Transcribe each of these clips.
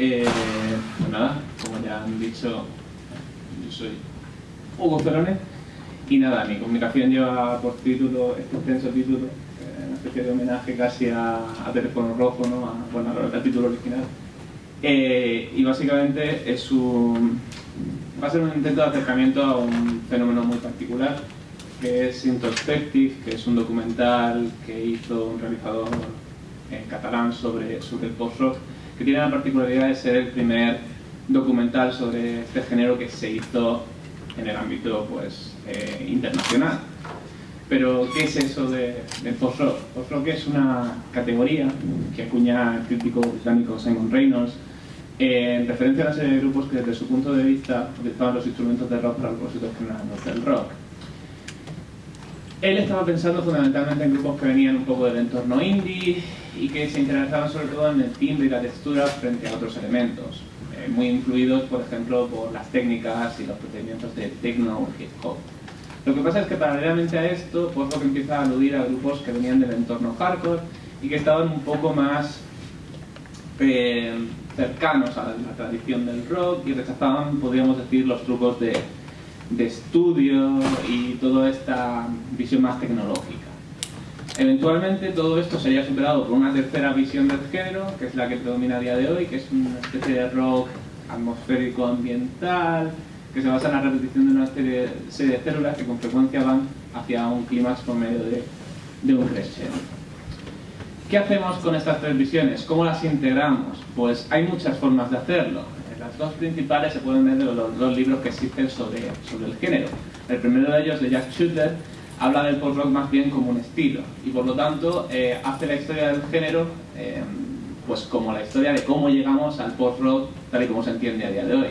Eh, pues nada, como ya han dicho, yo soy Hugo Cerone y nada, mi comunicación lleva por título, este extenso título, eh, una especie de homenaje casi a, a teléfono rojo, ¿no? a, bueno, al título original. Eh, y básicamente es un, va a ser un intento de acercamiento a un fenómeno muy particular, que es Introspective, que es un documental que hizo un realizador en catalán sobre, sobre el post-rock, que tiene la particularidad de ser el primer documental sobre este género que se hizo en el ámbito pues, eh, internacional. Pero, ¿qué es eso de, del post-rock? Post-rock es una categoría que acuña el crítico británico Simon Reynolds eh, en referencia a una serie de grupos que desde su punto de vista utilizaban los instrumentos de rock para propósitos generales del rock. Él estaba pensando fundamentalmente en grupos que venían un poco del entorno indie y que se interesaban sobre todo en el timbre y la textura frente a otros elementos, eh, muy influidos, por ejemplo, por las técnicas y los procedimientos de techno o hip hop. Lo que pasa es que paralelamente a esto, pues lo que empieza a aludir a grupos que venían del entorno hardcore y que estaban un poco más eh, cercanos a la tradición del rock y rechazaban, podríamos decir, los trucos de, de estudio y toda esta visión más tecnológica. Eventualmente todo esto sería superado por una tercera visión del género, que es la que predomina a día de hoy, que es una especie de rock atmosférico ambiental, que se basa en la repetición de una serie, de células que con frecuencia van hacia un clímax por medio de, de un crescendo. ¿Qué hacemos con estas tres visiones? ¿Cómo las integramos? Pues hay muchas formas de hacerlo. Las dos principales se pueden ver de los dos libros que existen sobre, sobre el género. El primero de ellos, de Jack Shooter, habla del post-rock más bien como un estilo y por lo tanto eh, hace la historia del género eh, pues como la historia de cómo llegamos al post-rock tal y como se entiende a día de hoy.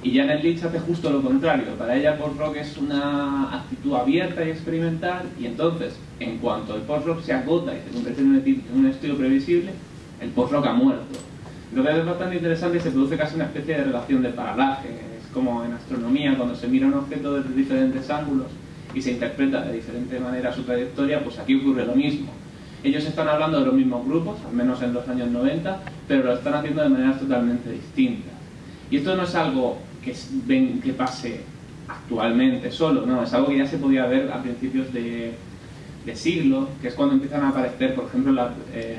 Y Janet Leach hace justo lo contrario, para ella el post-rock es una actitud abierta y experimental y entonces en cuanto el post-rock se agota y se convierte en un estilo previsible, el post-rock ha muerto. Entonces es bastante interesante y se produce casi una especie de relación de paralaje, es como en astronomía cuando se mira un objeto desde diferentes ángulos y se interpreta de diferente manera su trayectoria, pues aquí ocurre lo mismo. Ellos están hablando de los mismos grupos, al menos en los años 90, pero lo están haciendo de maneras totalmente distintas. Y esto no es algo que, ven, que pase actualmente solo, no, es algo que ya se podía ver a principios de, siglo, que es cuando empiezan a aparecer, por ejemplo, eh,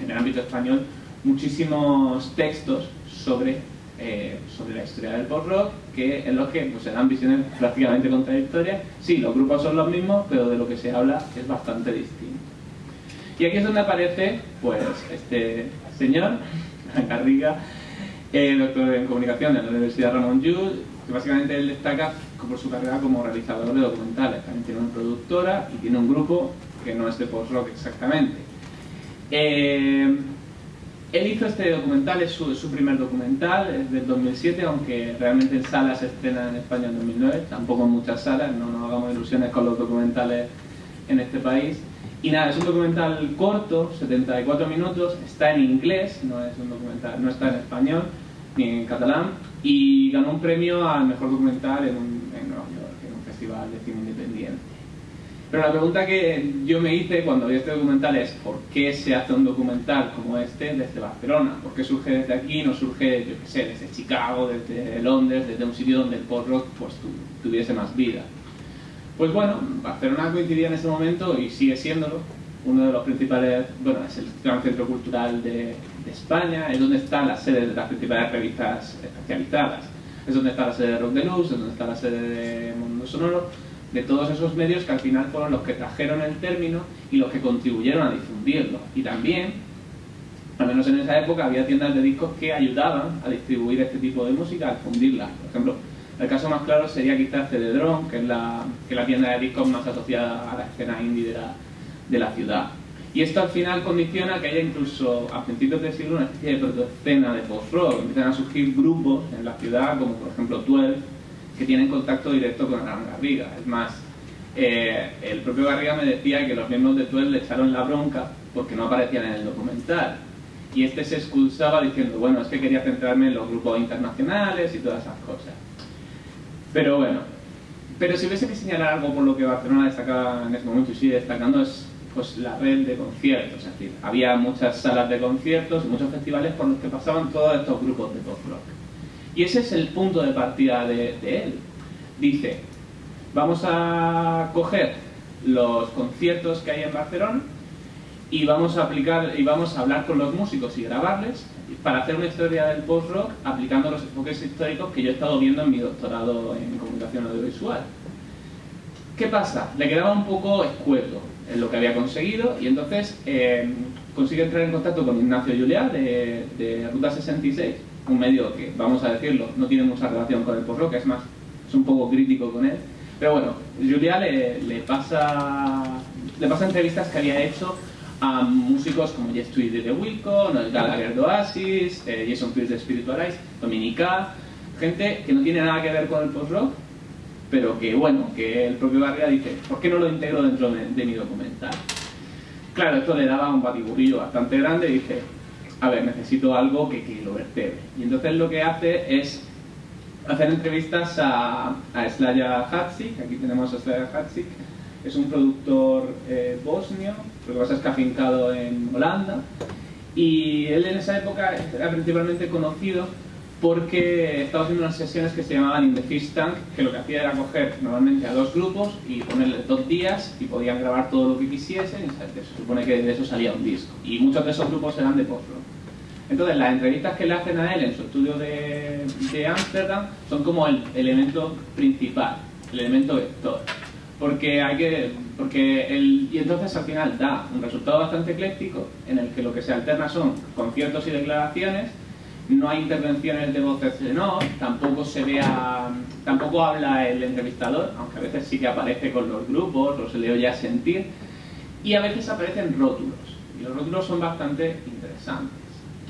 en el ámbito español, muchísimos textos sobre eh, sobre la historia del post-rock, que en los que pues, se dan visiones prácticamente contradictorias. Sí, los grupos son los mismos, pero de lo que se habla es bastante distinto. Y aquí es donde aparece pues, este señor, Garriga, eh, doctor en comunicación en la Universidad Ramón Llull, que básicamente él destaca por su carrera como realizador de documentales. También tiene una productora y tiene un grupo que no es de post-rock exactamente. Eh, él hizo este documental, es su, primer documental, es del 2007, aunque realmente en salas se estrena en España en 2009, tampoco en muchas salas, no nos hagamos ilusiones con los documentales en este país. Y nada, es un documental corto, 74 minutos, está en inglés, no es un documental, no está en español ni en catalán, y ganó un premio al mejor documental en, un, en Nueva York, en un festival de cine. Pero la pregunta que yo me hice cuando vi este documental es ¿por qué se hace un documental como este desde Barcelona? ¿Por qué surge desde aquí no surge, yo qué sé, desde Chicago, desde Londres, desde un sitio donde el post-rock pues, tuviese más vida? Pues bueno, Barcelona coincidía en ese momento y sigue siéndolo. Uno de los principales, bueno, es el gran centro cultural de, de España, es donde están las sedes de las principales revistas especializadas. Es donde está la sede de Rock de Luz, es donde está la sede de Mundo Sonoro de todos esos medios que al final fueron los que trajeron el término y los que contribuyeron a difundirlo. Y también, al menos en esa época, había tiendas de discos que ayudaban a distribuir este tipo de música, a difundirla. Por ejemplo, el caso más claro sería quizás CD-Drom, que es la, que la tienda de discos más asociada a la escena indie de la, de la ciudad. Y esto al final condiciona que haya incluso a principios del siglo una especie de protoescena de post-rock. Empiezan a surgir grupos en la ciudad, como por ejemplo 12, que tienen contacto directo con Alan Garriga. Es más, eh, el propio Garriga me decía que los miembros de Tuel le echaron la bronca porque no aparecían en el documental. Y este se excusaba diciendo, bueno, es que quería centrarme en los grupos internacionales y todas esas cosas. Pero bueno, pero si hubiese que señalar algo por lo que Barcelona destacaba en ese momento y sigue destacando es pues la red de conciertos, es decir, había muchas salas de conciertos, muchos festivales por los que pasaban todos estos grupos de post-rock. Y ese es el punto de partida de, él. Dice, vamos a coger los conciertos que hay en Barcelona y vamos a aplicar y vamos a hablar con los músicos y grabarles para hacer una historia del post-rock aplicando los enfoques históricos que yo he estado viendo en mi doctorado en comunicación audiovisual. ¿Qué pasa? Le quedaba un poco escueto en lo que había conseguido y entonces eh, consigue entrar en contacto con Ignacio Juliá de, de, Ruta 66, un medio que, vamos a decirlo, no tiene mucha relación con el post-rock, es más, es un poco crítico con él. Pero bueno, Juliá le, pasa, le pasa entrevistas que había hecho a músicos como Jeff Tweedy de Wilco, Noel Gallagher de Oasis, eh, Jason Pierce de Spiritualize, Dominica, gente que no tiene nada que ver con el post-rock, pero que bueno, que el propio Garriga dice, ¿por qué no lo integro dentro de, mi documental? Claro, esto le daba un batiburrillo bastante grande y dice, a ver, necesito algo que, que lo vertebre. Y entonces lo que hace es hacer entrevistas a, a Slaya Hatzik, aquí tenemos a Slaya Hatzik, es un productor eh, bosnio, lo que pasa es que ha afincado en Holanda, y él en esa época era principalmente conocido porque estaba haciendo unas sesiones que se llamaban In the Fish Tank, que lo que hacía era coger normalmente a dos grupos y ponerles dos días y podían grabar todo lo que quisiesen y se supone que de eso salía un disco. Y muchos de esos grupos eran de post-rock. Entonces las entrevistas que le hacen a él en su estudio de Ámsterdam son como el elemento principal, el elemento vector porque hay que porque el, y entonces al final da un resultado bastante ecléctico en el que lo que se alterna son conciertos y declaraciones no hay intervenciones de voces de no tampoco se vea tampoco habla el entrevistador aunque a veces sí que aparece con los grupos o se le oye a sentir y a veces aparecen rótulos y los rótulos son bastante interesantes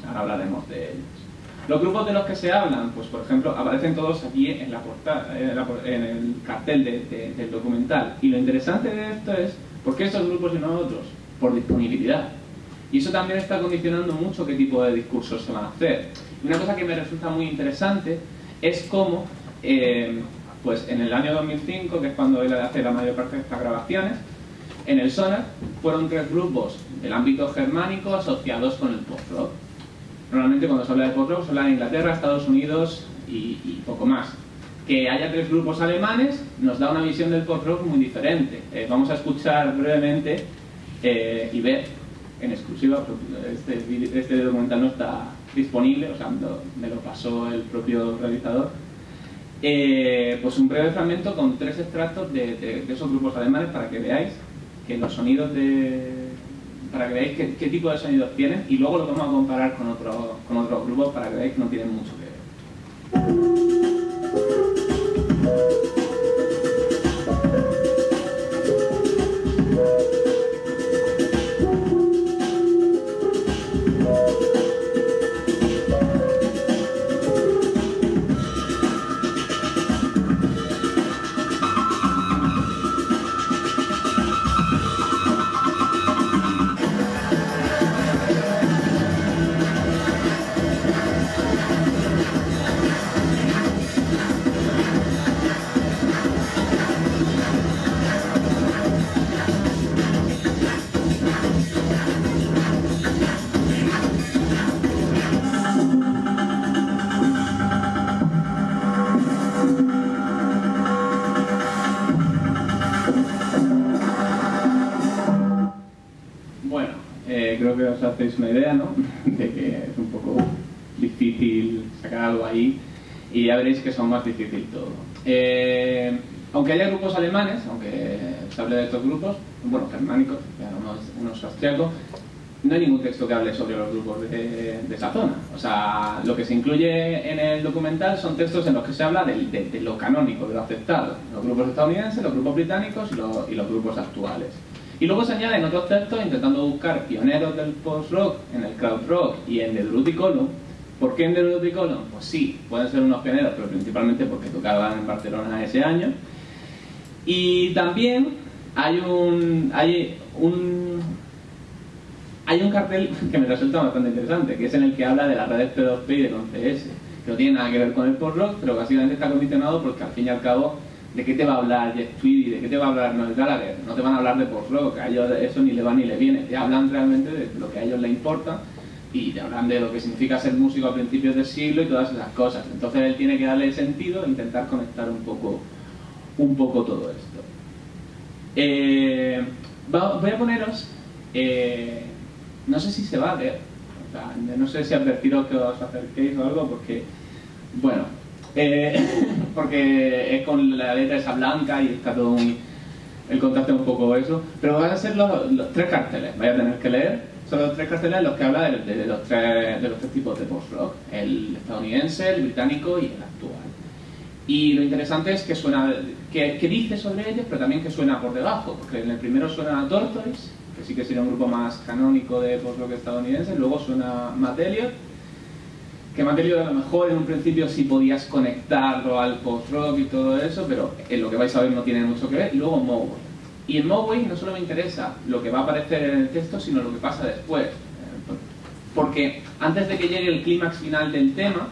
ahora hablaremos de ellos los grupos de los que se hablan, pues por ejemplo, aparecen todos aquí en, la portada, en, el cartel de, de, del documental. Y lo interesante de esto es, ¿por qué grupos y no otros? Por disponibilidad. Y eso también está condicionando mucho qué tipo de discursos se van a hacer. Y una cosa que me resulta muy interesante es cómo, eh, pues en el año 2005, que es cuando él hace la mayor parte de estas grabaciones, en el Sonar fueron tres grupos del ámbito germánico asociados con el post-rock Normalmente cuando se habla de post-rock se habla de Inglaterra, Estados Unidos y, y, poco más. Que haya tres grupos alemanes nos da una visión del post-rock muy diferente. Eh, vamos a escuchar brevemente eh, y ver en exclusiva, este, este, documental no está disponible, o sea, me lo pasó el propio realizador, eh, pues un breve fragmento con tres extractos de, esos grupos alemanes para que veáis que los sonidos de, para que veáis qué, qué, tipo de sonidos tienen y luego lo vamos a comparar con, otro, con otros grupos para que veáis que no tienen mucho que ver. Hacéis una idea, ¿no? De que es un poco difícil sacar algo ahí y ya veréis que son más difícil todo. Eh, aunque haya grupos alemanes, aunque se hable de estos grupos, bueno, germánicos, unos, unos austriacos, no hay ningún texto que hable sobre los grupos de, esa zona. O sea, lo que se incluye en el documental son textos en los que se habla de lo canónico, de lo aceptado. Los grupos estadounidenses, los grupos británicos y, lo, y los grupos actuales. Y luego se añaden otros textos intentando buscar pioneros del post-rock en el crowd rock y en The Drudy Column. ¿Por qué en The Drudy Column? Pues sí, pueden ser unos pioneros, pero principalmente porque tocaban en Barcelona ese año. Y también hay un, hay un, hay un cartel que me resulta bastante interesante, que es en el que habla de las redes P2P y del 11S, que no tiene nada que ver con el post-rock, pero básicamente está condicionado porque al fin y al cabo ¿de qué te va a hablar Jeff Tweedy? ¿De qué te va a hablar Noel Gallagher? No te van a hablar de post-rock, a ellos eso ni le va ni le viene, te hablan realmente de lo que a ellos les importa y te hablan de lo que significa ser músico a principios del siglo y todas esas cosas. Entonces él tiene que darle sentido e intentar conectar un poco, un poco todo esto. Eh, voy a poneros, eh, no sé si se va a ver, no sé si advertiros que os acerquéis o algo, porque, bueno, eh, porque es con la letra esa blanca y está todo muy, el contacto es un poco eso, pero van a ser los, tres carteles, vais a tener que leer, son los tres carteles los que habla de, los, tres, de los tres tipos de post-rock, el estadounidense, el británico y el actual. Y lo interesante es que suena, que, dice sobre ellos, pero también que suena por debajo, porque en el primero suena Tortoise, que sí que sería un grupo más canónico de post-rock estadounidense, luego suena Matt que Elliott a lo mejor en un principio sí podías conectarlo al post-rock y todo eso, pero en lo que vais a ver no tiene mucho que ver, y luego Moway. Y en Moway no solo me interesa lo que va a aparecer en el texto, sino lo que pasa después. Porque antes de que llegue el clímax final del tema,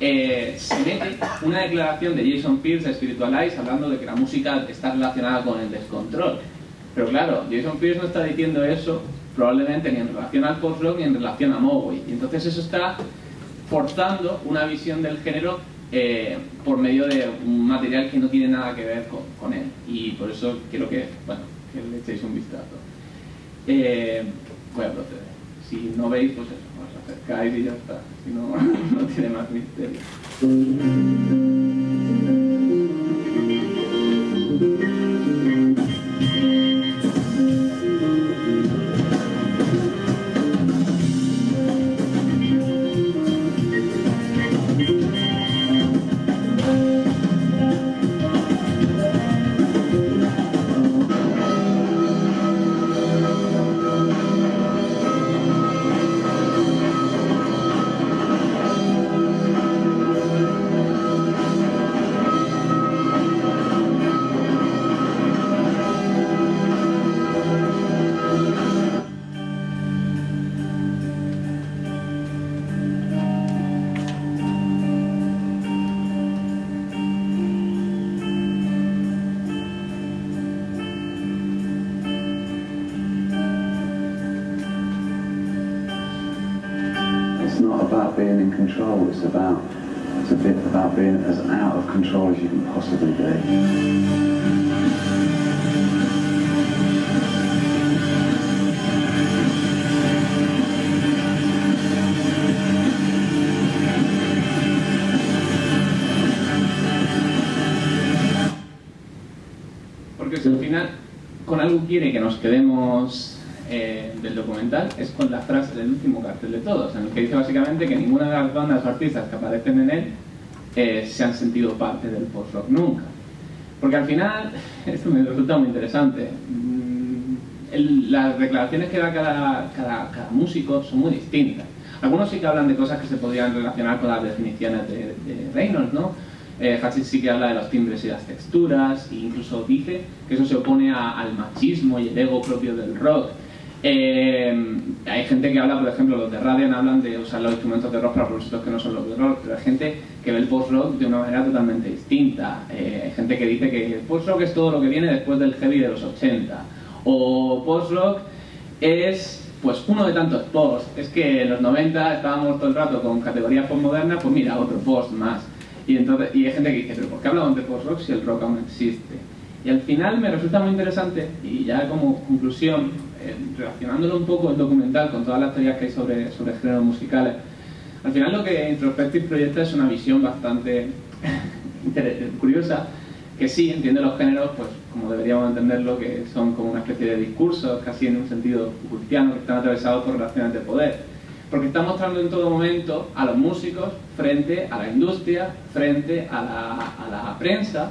eh, se mete una declaración de Jason Pierce de Spiritualize hablando de que la música está relacionada con el descontrol. Pero claro, Jason Pierce no está diciendo eso probablemente ni en relación al post-rock ni en relación a Moway. Y entonces eso está forzando una visión del género eh, por medio de un material que no tiene nada que ver con, él. Y por eso quiero que, bueno, que le echéis un vistazo. Eh, voy a proceder. Si no veis, pues eso, os acercáis y ya está. Si no, no tiene más misterio. It's a bit about being as out of control as you can possibly be. Porque al final con algo quiere que nos quedemos eh, del documental es con la frase del último cartel de todos, en el que dice básicamente que ninguna de las bandas o artistas que aparecen en él eh, se han sentido parte del post-rock nunca. Porque al final, esto me resulta muy interesante, mm, las declaraciones que da cada, cada, músico son muy distintas. Algunos sí que hablan de cosas que se podrían relacionar con las definiciones de, Reynolds, ¿no? Eh, sí que habla de los timbres y las texturas, e incluso dice que eso se opone al machismo y el ego propio del rock. Eh, hay gente que habla, por ejemplo, los de Radian hablan de usar los instrumentos de rock para propósitos que no son los de rock, pero hay gente que ve el post-rock de una manera totalmente distinta. Eh, hay gente que dice que el post-rock es todo lo que viene después del heavy de los 80. O post-rock es pues uno de tantos post. Es que en los 90 estábamos todo el rato con categorías postmodernas, pues mira, otro post más. Y, entonces, y hay gente que dice, pero ¿por qué hablamos de post-rock si el rock aún existe? Y al final me resulta muy interesante, y ya como conclusión, relacionándolo un poco el documental con todas las teorías que hay sobre, sobre géneros musicales, al final lo que Introspective proyecta es una visión bastante curiosa, que sí entiende los géneros, pues como deberíamos entenderlo, que son como una especie de discursos, casi en un sentido cristiano, que están atravesados por relaciones de poder. Porque está mostrando en todo momento a los músicos frente a la industria, frente a la, a la prensa,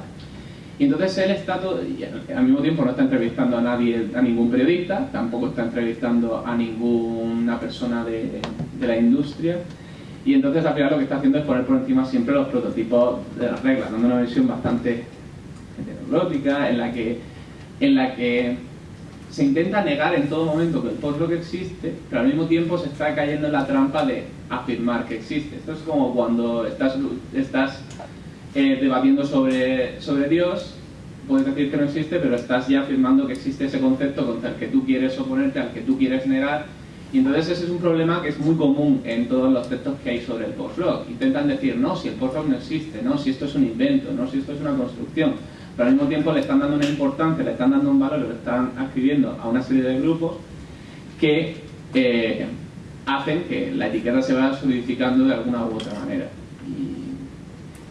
y entonces él está todo, y al mismo tiempo no está entrevistando a nadie, a ningún periodista, tampoco está entrevistando a ninguna persona de, la industria. Y entonces al final lo que está haciendo es poner por encima siempre los prototipos de las reglas, dando una visión bastante heteroglótica en la que, en la que se intenta negar en todo momento que el post-rock existe, pero al mismo tiempo se está cayendo en la trampa de afirmar que existe. Esto es como cuando estás, estás eh, debatiendo sobre, sobre Dios, puedes decir que no existe, pero estás ya afirmando que existe ese concepto contra el que tú quieres oponerte, al que tú quieres negar, y entonces ese es un problema que es muy común en todos los textos que hay sobre el post-rock. Intentan decir, no, si el post-rock no existe, no, si esto es un invento, no, si esto es una construcción, pero al mismo tiempo le están dando una importancia, le están dando un valor, le están escribiendo a una serie de grupos que eh, hacen que la etiqueta se vaya solidificando de alguna u otra manera.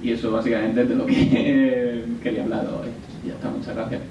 Y, eso básicamente es de lo que quería hablar hoy. Ya está, muchas gracias.